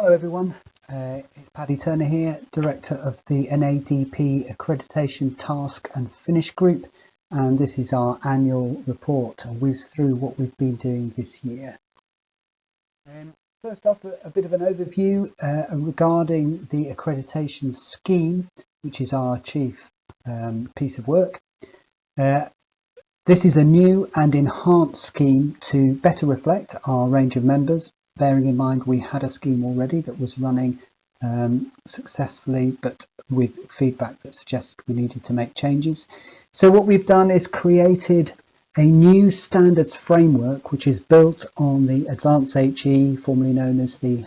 Hello everyone, uh, it's Paddy Turner here, Director of the NADP Accreditation Task and Finish Group and this is our annual report, a whiz through what we've been doing this year. Um, first off, a, a, bit of an overview uh, regarding the accreditation scheme, which is our chief um, piece of work. Uh, this is a new and enhanced scheme to better reflect our range of members bearing in mind we had a scheme already that was running um, successfully, but with feedback that suggested we needed to make changes. So what we've done is created a new standards framework, which is built on the Advanced HE, formerly known as the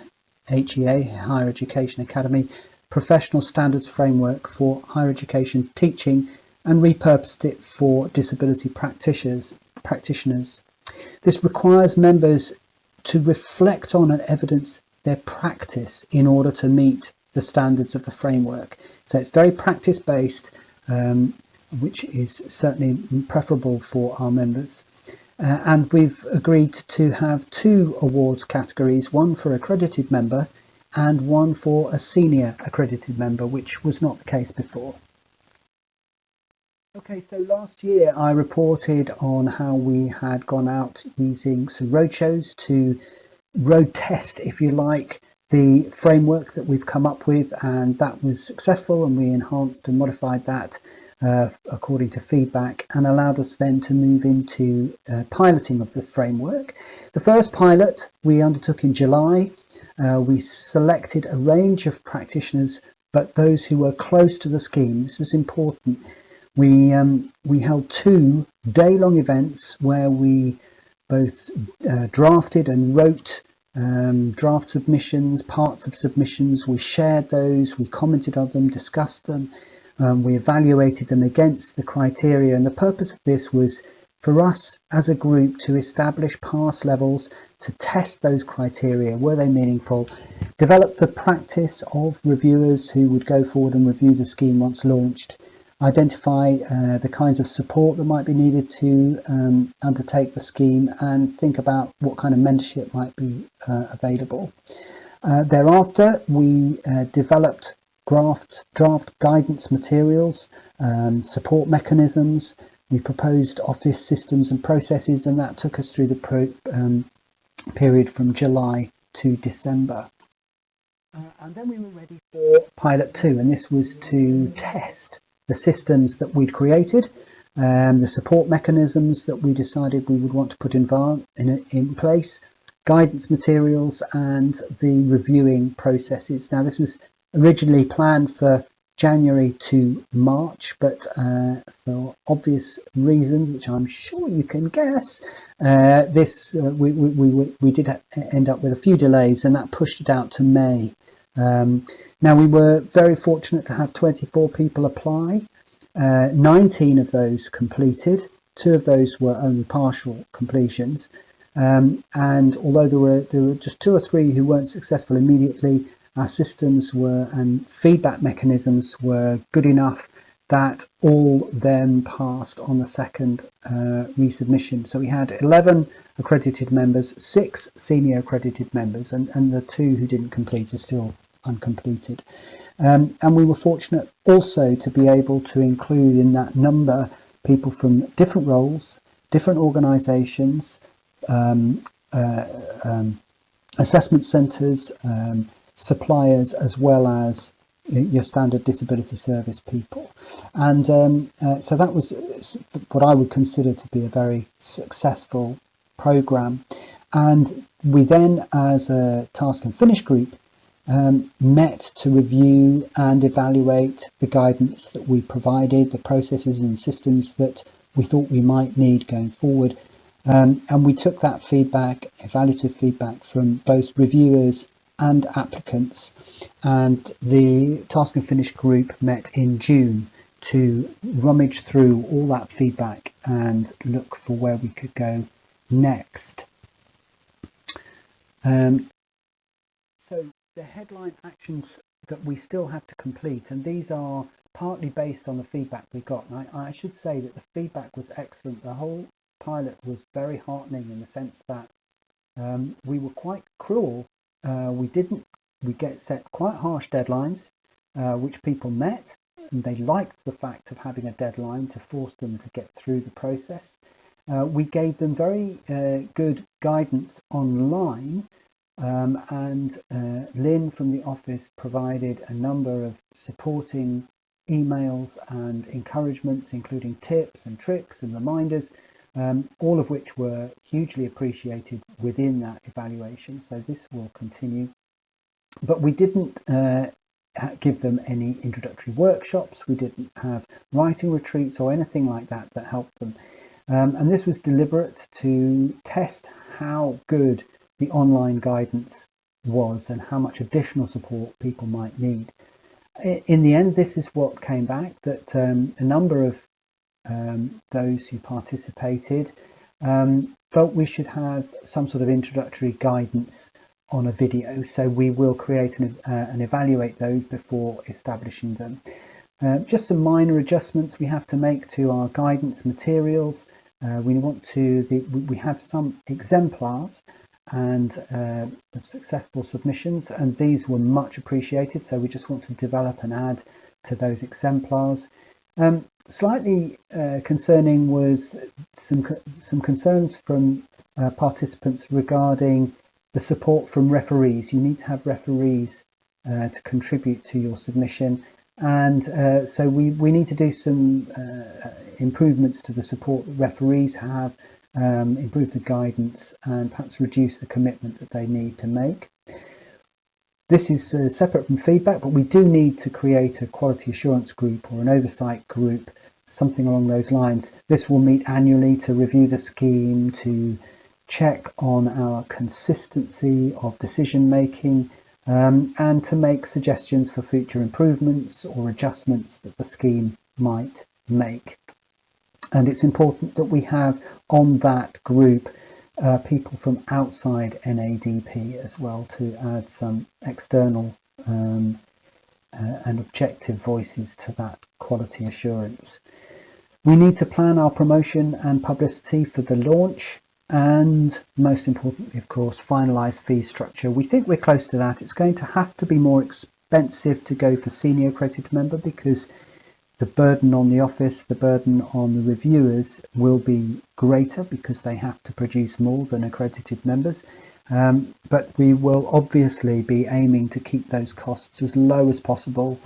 HEA, Higher Education Academy, professional standards framework for higher education teaching and repurposed it for disability practitioners. practitioners. This requires members to reflect on and evidence their practice in order to meet the standards of the framework. So it's very practice based, um, which is certainly preferable for our members. Uh, and we've agreed to have two awards categories, one for accredited member and one for a senior accredited member, which was not the case before. Okay, so last year I reported on how we had gone out using some roadshows to road test, if you like, the framework that we've come up with, and that was successful, and we enhanced and modified that uh, according to feedback, and allowed us then to move into uh, piloting of the framework. The first pilot we undertook in July. Uh, we selected a range of practitioners, but those who were close to the scheme. This was important we um, we held two day-long events where we both uh, drafted and wrote um, draft submissions, parts of submissions. We shared those, we commented on them, discussed them, um, we evaluated them against the criteria. And the purpose of this was for us as a group to establish pass levels, to test those criteria. Were they meaningful? Develop the practice of reviewers who would go forward and review the scheme once launched identify uh, the kinds of support that might be needed to um, undertake the scheme and think about what kind of mentorship might be uh, available. Uh, thereafter, we uh, developed draft, draft guidance materials, um, support mechanisms. We proposed office systems and processes, and that took us through the pro, um, period from July to December. Uh, and then we were ready for pilot two, and this was to test the systems that we'd created, um, the support mechanisms that we decided we would want to put in, in, in place, guidance materials and the reviewing processes. Now this was originally planned for January to March, but uh, for obvious reasons, which I'm sure you can guess, uh, this uh, we, we, we, we did end up with a few delays and that pushed it out to May. Um, now we were very fortunate to have 24 people apply. Uh, 19 of those completed. Two of those were only partial completions. Um, and although there were there were just two or three who weren't successful immediately, our systems were and feedback mechanisms were good enough that all then passed on the second uh, resubmission. So we had 11 accredited members, six senior accredited members, and, and the two who didn't complete are still uncompleted. Um, and we were fortunate also to be able to include in that number people from different roles, different organisations, um, uh, um, assessment centres, um, suppliers, as well as your standard disability service people. And um, uh, so that was what I would consider to be a very successful program. And we then, as a task and finish group, um, met to review and evaluate the guidance that we provided, the processes and systems that we thought we might need going forward. Um, and we took that feedback, evaluative feedback from both reviewers and applicants. And the Task and Finish group met in June to rummage through all that feedback and look for where we could go next. Um, so the headline actions that we still have to complete, and these are partly based on the feedback we got. And I, I should say that the feedback was excellent. The whole pilot was very heartening in the sense that um, we were quite cruel uh, we didn't we get set quite harsh deadlines, uh, which people met, and they liked the fact of having a deadline to force them to get through the process. Uh, we gave them very uh, good guidance online um, and uh, Lynn from the office provided a number of supporting emails and encouragements, including tips and tricks and reminders, um, all of which were hugely appreciated within that evaluation. So this will continue. But we didn't uh, give them any introductory workshops. We didn't have writing retreats or anything like that that helped them. Um, and this was deliberate to test how good the online guidance was and how much additional support people might need. In the end, this is what came back that um, a number of um, those who participated um, felt we should have some sort of introductory guidance on a video. So we will create and, uh, and evaluate those before establishing them. Uh, just some minor adjustments we have to make to our guidance materials. Uh, we want to, the, we have some exemplars and uh, successful submissions and these were much appreciated so we just want to develop and add to those exemplars. Um, slightly uh, concerning was some some concerns from uh, participants regarding the support from referees. You need to have referees uh, to contribute to your submission and uh, so we, we need to do some uh, improvements to the support that referees have um, improve the guidance and perhaps reduce the commitment that they need to make. This is uh, separate from feedback, but we do need to create a quality assurance group or an oversight group, something along those lines. This will meet annually to review the scheme, to check on our consistency of decision making, um, and to make suggestions for future improvements or adjustments that the scheme might make and it's important that we have on that group uh, people from outside NADP as well to add some external um, uh, and objective voices to that quality assurance. We need to plan our promotion and publicity for the launch and most importantly, of course, finalise fee structure. We think we're close to that. It's going to have to be more expensive to go for senior accredited member because the burden on the office, the burden on the reviewers will be greater because they have to produce more than accredited members. Um, but we will obviously be aiming to keep those costs as low as possible,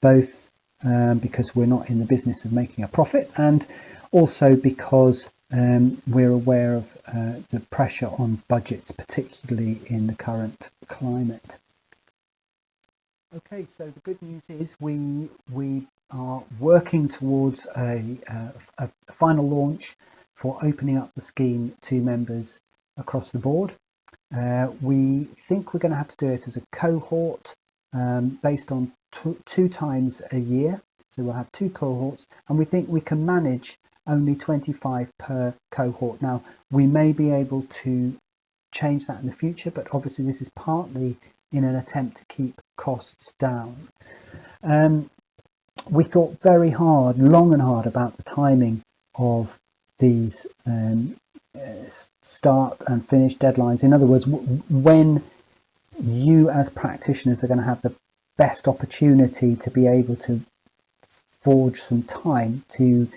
both um, because we're not in the business of making a profit and also because um, we're aware of uh, the pressure on budgets, particularly in the current climate. Okay, so the good news is we we are working towards a, a, a, final launch for opening up the scheme to members across the board. Uh, we think we're going to have to do it as a cohort um, based on two times a year. So we'll have two cohorts and we think we can manage only 25 per cohort. Now we may be able to change that in the future, but obviously this is partly in an attempt to keep costs down. Um, we thought very hard, long and hard about the timing of these um, uh, start and finish deadlines. In other words, when you as practitioners are going to have the best opportunity to be able to forge some time to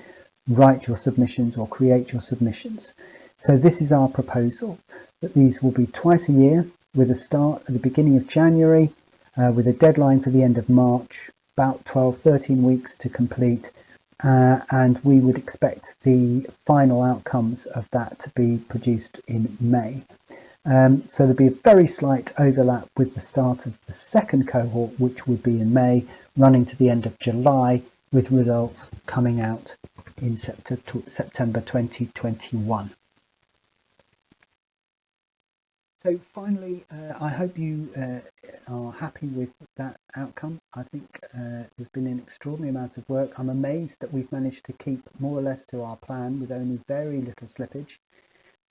write your submissions or create your submissions. So this is our proposal that these will be twice a year with a start at the beginning of January uh, with a deadline for the end of March about 12, 13 weeks to complete. Uh, and we would expect the final outcomes of that to be produced in May. Um, so there'll be a very slight overlap with the start of the second cohort, which would be in May, running to the end of July, with results coming out in September 2021. So finally, uh, I hope you uh, are happy with that outcome. I think uh, there's been an extraordinary amount of work. I'm amazed that we've managed to keep more or less to our plan with only very little slippage.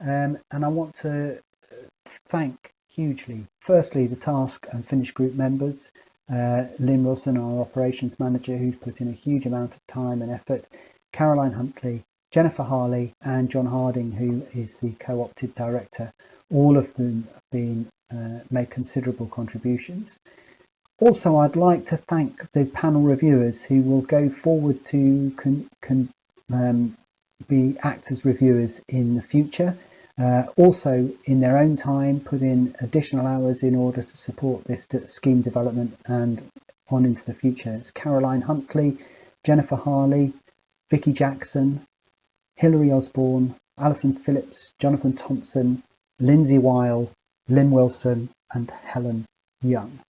Um, and I want to uh, thank hugely, firstly, the task and finish group members, uh, Lynn Wilson, our operations manager, who's put in a huge amount of time and effort, Caroline Huntley, Jennifer Harley and John Harding, who is the co-opted director, all of whom have been uh, made considerable contributions. Also, I'd like to thank the panel reviewers who will go forward to con, con, um, be actors reviewers in the future. Uh, also, in their own time, put in additional hours in order to support this scheme development and on into the future. It's Caroline Huntley, Jennifer Harley, Vicky Jackson, Hilary Osborne, Alison Phillips, Jonathan Thompson, Lindsay Weil, Lynn Wilson, and Helen Young.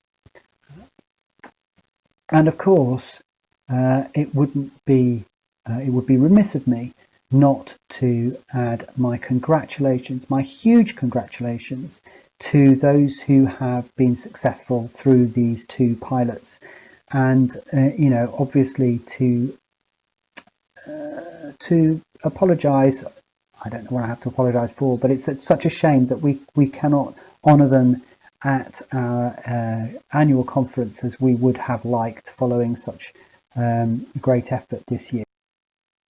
And of course, uh, it wouldn't be uh, it would be remiss of me not to add my congratulations, my huge congratulations to those who have been successful through these two pilots. And, uh, you know, obviously to uh, to apologise, I don't know what I have to apologise for, but it's, it's such a shame that we, we cannot honour them at our uh, annual conference as we would have liked following such um, great effort this year.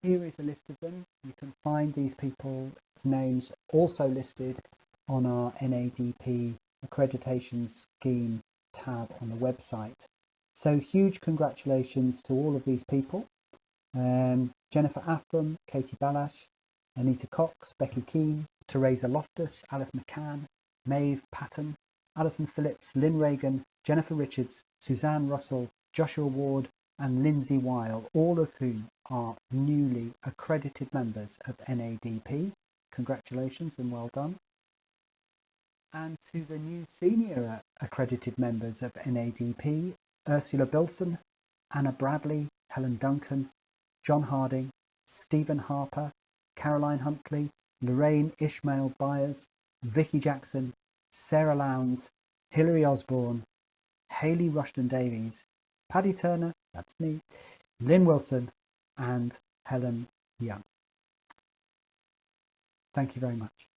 Here is a list of them. You can find these people's names also listed on our NADP accreditation scheme tab on the website. So huge congratulations to all of these people. Um, Jennifer Afram, Katie Balash, Anita Cox, Becky Keane, Teresa Loftus, Alice McCann, Maeve Patton, Alison Phillips, Lynn Reagan, Jennifer Richards, Suzanne Russell, Joshua Ward, and Lindsay Weil, all of whom are newly accredited members of NADP. Congratulations and well done. And to the new senior accredited members of NADP, Ursula Bilson, Anna Bradley, Helen Duncan, John Harding, Stephen Harper, Caroline Huntley, Lorraine Ishmael Byers, Vicky Jackson, Sarah Lowndes, Hilary Osborne, Haley Rushton Davies, Paddy Turner, that's me, Lynn Wilson, and Helen Young. Thank you very much.